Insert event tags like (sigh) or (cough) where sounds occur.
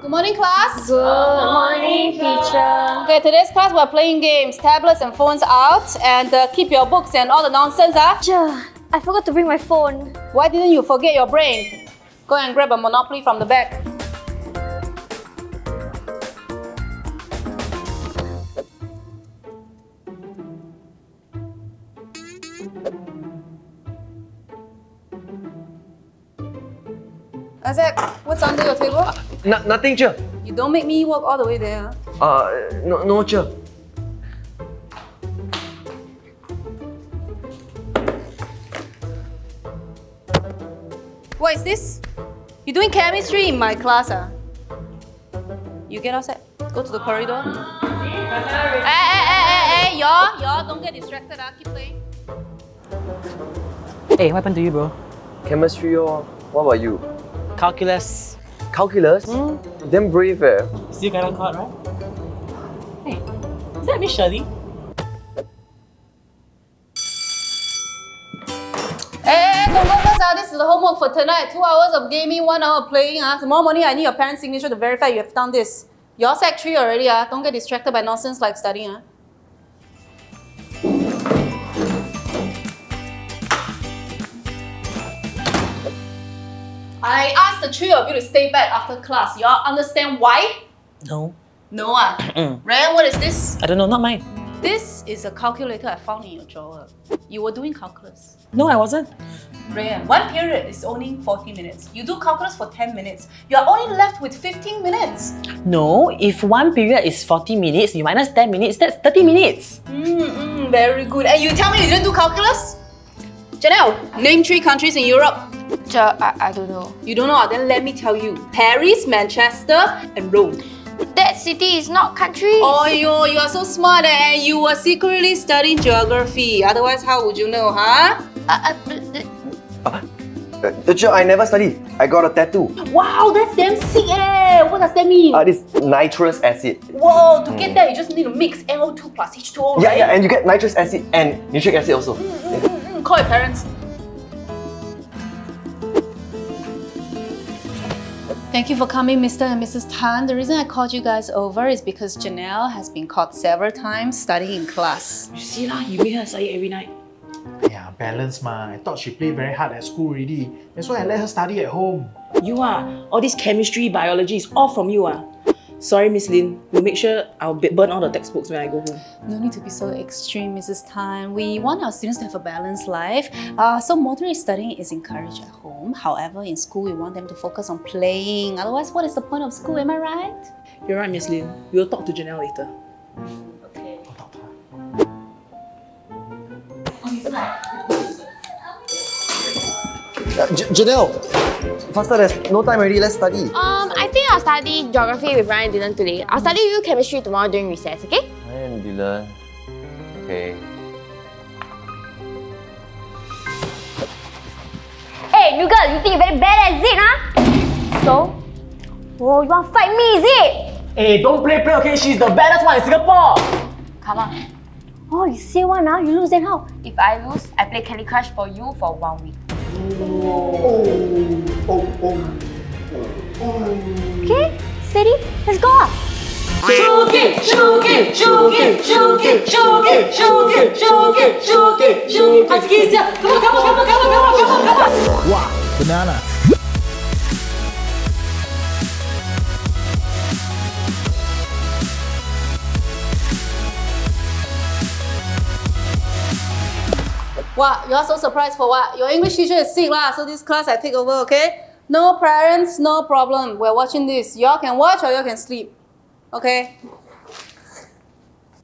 Good morning, class. Good morning, teacher. Okay, today's class we're playing games, tablets and phones out, and uh, keep your books and all the nonsense, ah. Teacher, I forgot to bring my phone. Why didn't you forget your brain? Go and grab a Monopoly from the back. Isaac, what's under your table? No, nothing, Che. You don't make me walk all the way there. Uh, no, no, Che. What is this? You doing chemistry in my class, ah? You get outside. Go to the corridor. Hey, hey, hey, hey, hey, y'all, y'all, don't get distracted, ah. Keep playing. Hey, what happened to you, bro? Chemistry or what about you? Calculus. Calculus? Damn brave eh. Still got on caught, right? Hey, is that Miss Shirley? Hey, hey, hey, go, go, first. This is the homework for tonight. Two hours of gaming, one hour of playing, ah. Tomorrow morning, I need your parents' signature to verify you have done this. You're sec 3 already, ah. Don't get distracted by nonsense like studying, ah. I asked the three of you to stay back after class. Y'all understand why? No. No ah. (clears throat) Ryan, what is this? I don't know, not mine. This is a calculator I found in your drawer. You were doing calculus. No, I wasn't. Ryan, one period is only 40 minutes. You do calculus for 10 minutes. You are only left with 15 minutes. No, if one period is 40 minutes, you minus 10 minutes, that's 30 minutes. Mm, mm, very good. And you tell me you didn't do calculus? Janelle, name three countries in Europe. Teacher, I, I don't know. You don't know? ah? Then let me tell you. Paris, Manchester, and Rome. That city is not country. Oh, yo, you are so smart eh? and you were secretly studying geography. Otherwise, how would you know, huh? Uh, uh, uh, Uh, I never study. I got a tattoo. Wow, that's damn sick eh! What does that mean? Uh, this nitrous acid. Whoa, to get that, you just need to mix NO2 plus H2O, Yeah, right? yeah, and you get nitrous acid and nitric acid also. Mm, mm, call your parents. Thank you for coming, Mr. and Mrs. Tan. The reason I called you guys over is because Janelle has been caught several times studying in class. You see lah, you make her study every night. Yeah, balance ma. I thought she played very hard at school already. That's why I let her study at home. You are. All this chemistry, biology is all from you ah. Sorry, Miss Lin. We'll make sure I'll burn all the textbooks when I go home. No need to be so extreme, Mrs. Tan. We want our students to have a balanced life. Uh, so moderate studying is encouraged at home. However, in school, we want them to focus on playing. Otherwise, what is the point of school? Am I right? You're right, Miss Lin. We'll talk to Janelle later. Okay. I'll talk to her. Uh, Janelle, faster, there's no time already. Let's study. um, I think I'll study geography with Ryan and Dylan today. I'll study with you chemistry tomorrow during recess, okay? Ryan, Dylan. Okay. Hey, you girl, you think you're very bad, is it, huh? So? Oh, you want to fight me, is it? Hey, don't play play, okay? She's the baddest one in Singapore! Come on. Oh, you say one, huh? You lose then how? If I lose, I play Candy Crush for you for one week. Okay, steady, let's go. Shoot it! Shoot it! Shoot it! Shoot it! Shoot it! Shoot it! Shoot it! Shoot it! Shoot it! Let's get it! Come on, come on, come on, come on, come on, come on, come on! Wow, banana. What? You're so surprised for what? Your English teacher is sick lah, so this class I take over, okay? No parents, no problem. We're watching this. Y'all can watch or y'all can sleep. Okay?